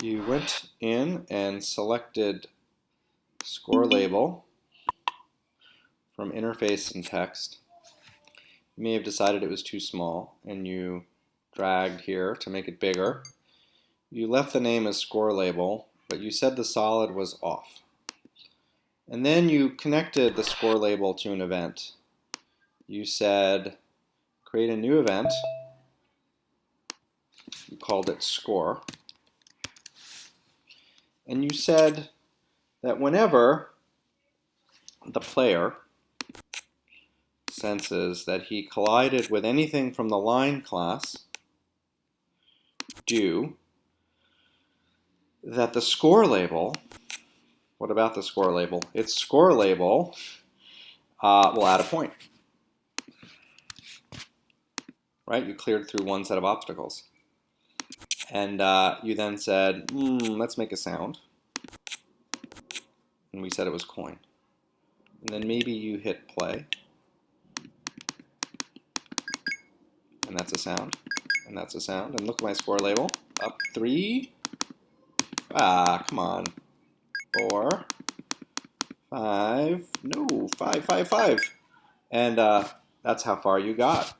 you went in and selected score label from interface and text. You may have decided it was too small and you dragged here to make it bigger. You left the name as score label, but you said the solid was off. And then you connected the score label to an event. You said create a new event. You called it score. And you said that whenever the player senses that he collided with anything from the line class, do that the score label, what about the score label? Its score label uh, will add a point. Right? You cleared through one set of obstacles. And uh, you then said, mm, let's make a sound. And we said it was coin. And then maybe you hit play. And that's a sound. And that's a sound. And look at my score label. Up three. Ah, come on. Four. Five. No, five, five, five. And uh, that's how far you got.